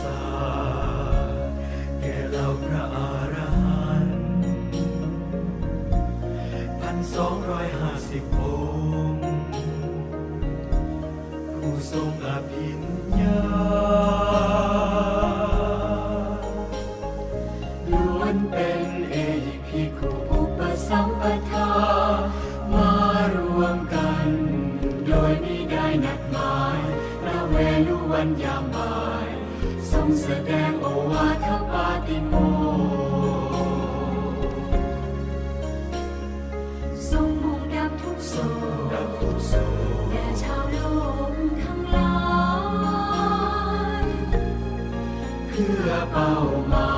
สาแก่เราพระอรหันต์พันสองร้อยห้าสิบองค์ผู้ทรงอภิน แสดงโอวาทปาติโมทรงบุญดับทุกโศกแด่ชาวโลกทั้งหลายเพื่อเป้าหมาย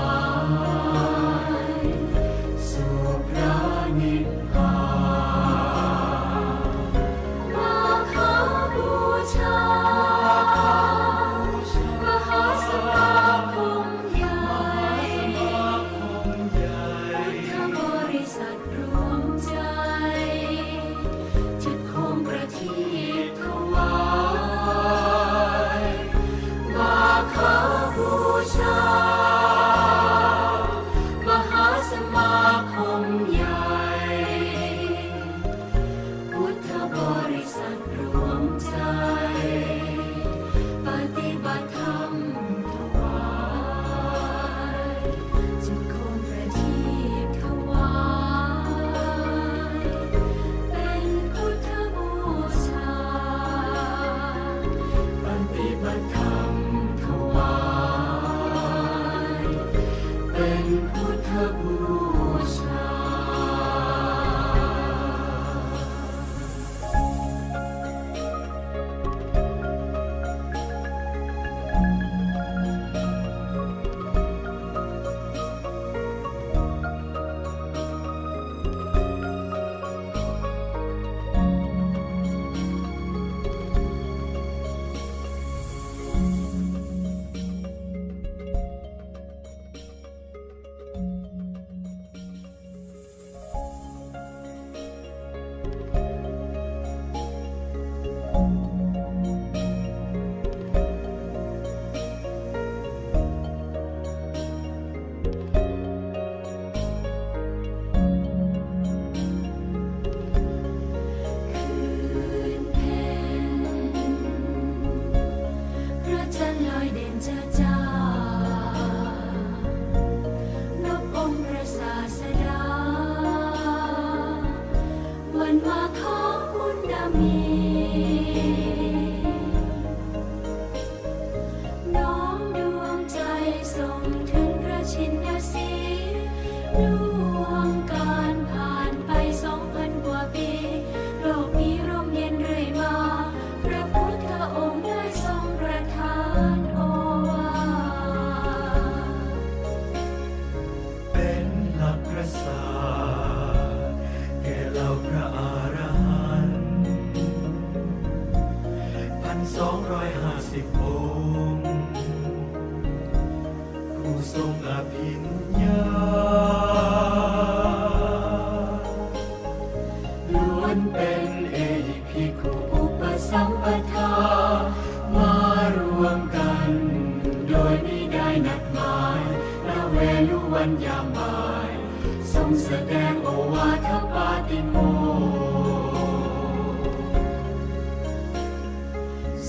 แสดงโอวาทปาติโม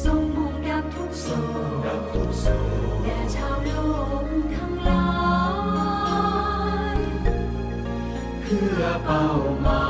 ทรงบุญดับทุกโศกแด่ชาวโลกทั้งหลาย เพื่อเป้าหมาย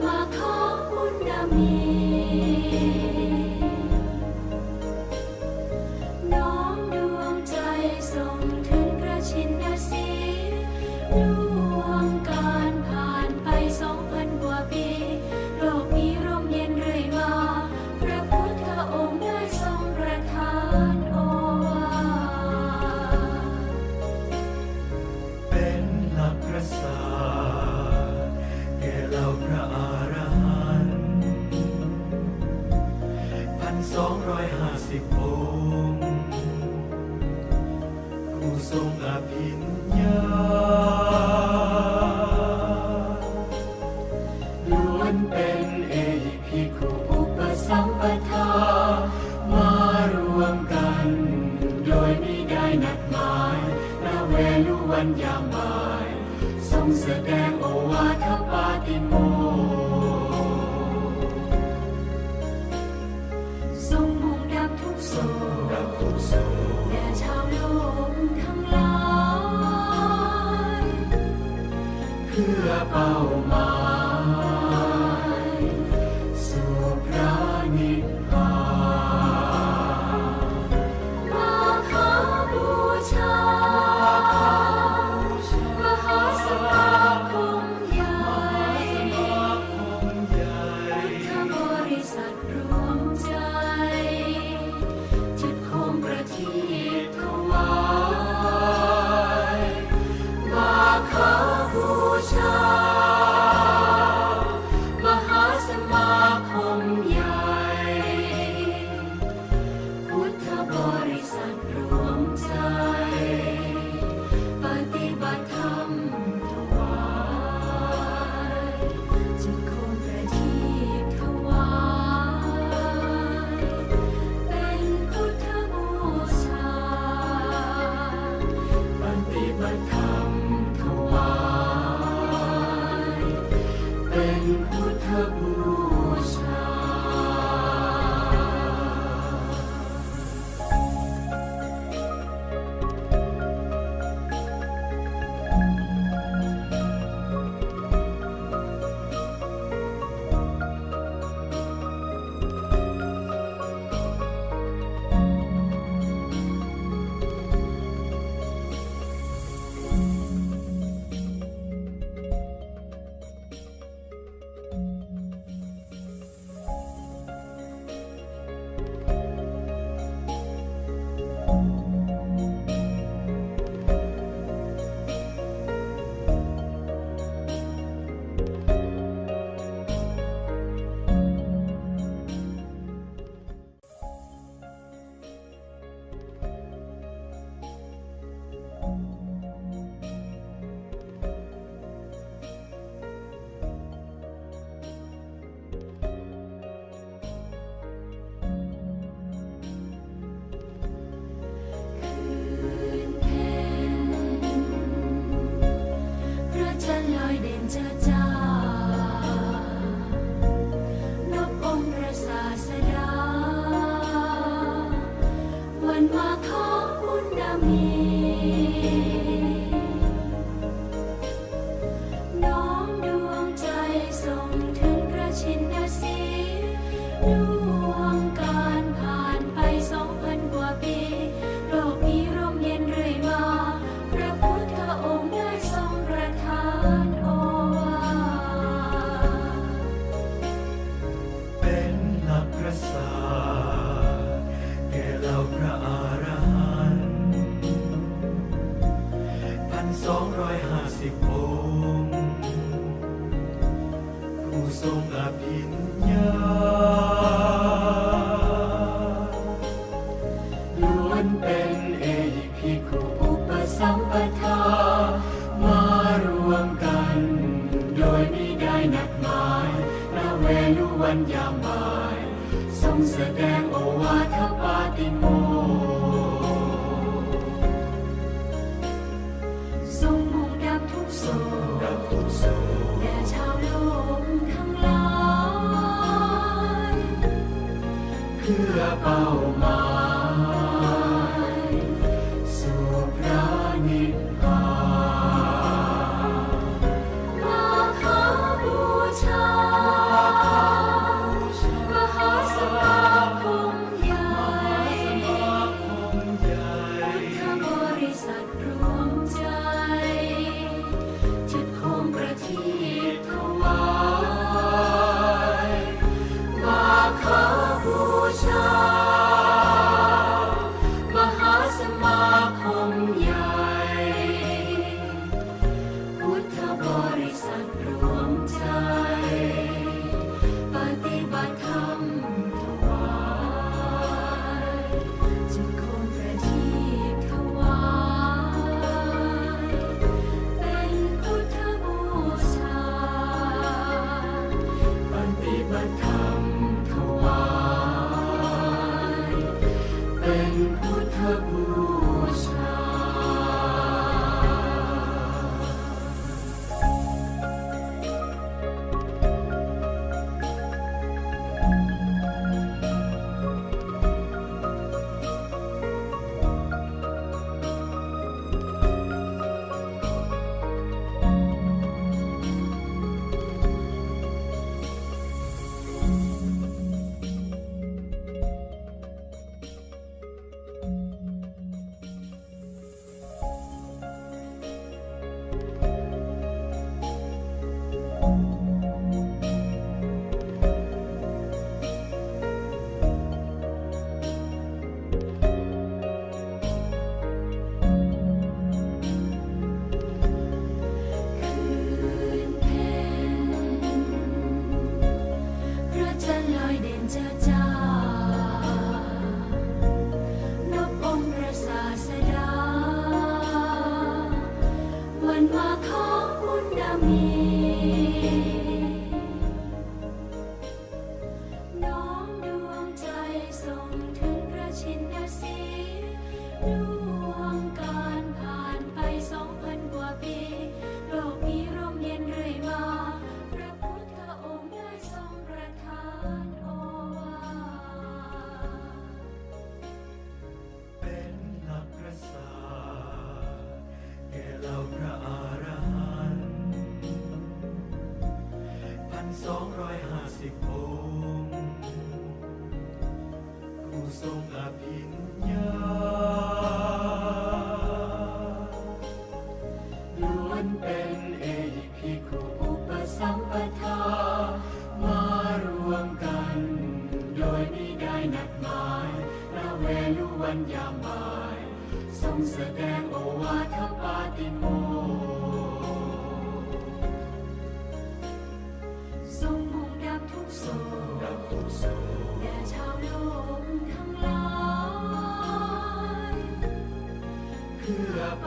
Maha Puname. ผู้ทรง พื่ สองร้อยห้าสิบองค์ผู้ทรงอภิญญาล้วนเป็นเอพิคุอุปสัมปทามารวมกัน โดยม่ได้นัดหมายณเวลุวันยามบ่าย ทรงแสดงโอวาทปาติโม เพื่อเ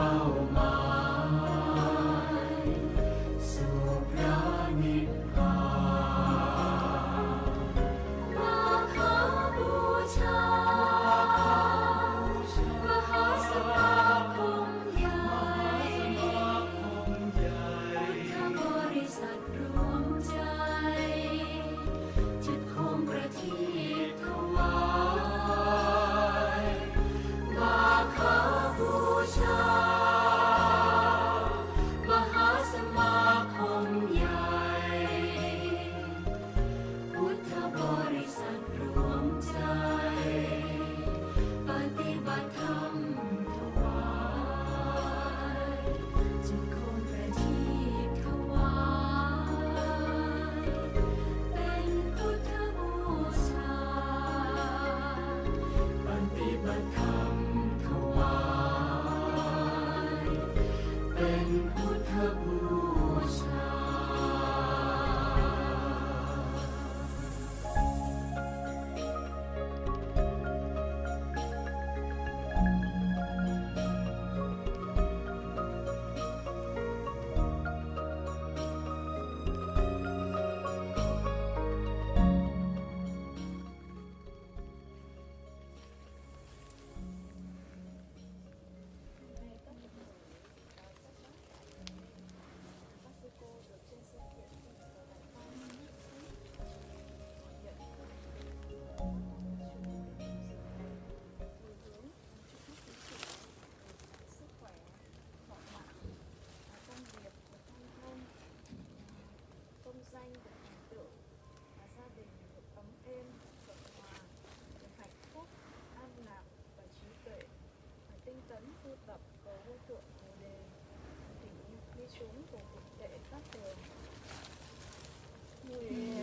danh được thành tựu và gia đình được ấm êm thuận hòa được hạnh phúc, an lạc và trí tuệ phải tinh tấn tu tập cầu vô thượng bồ đề tỉnh như chúng của thực tệ các đường nguyện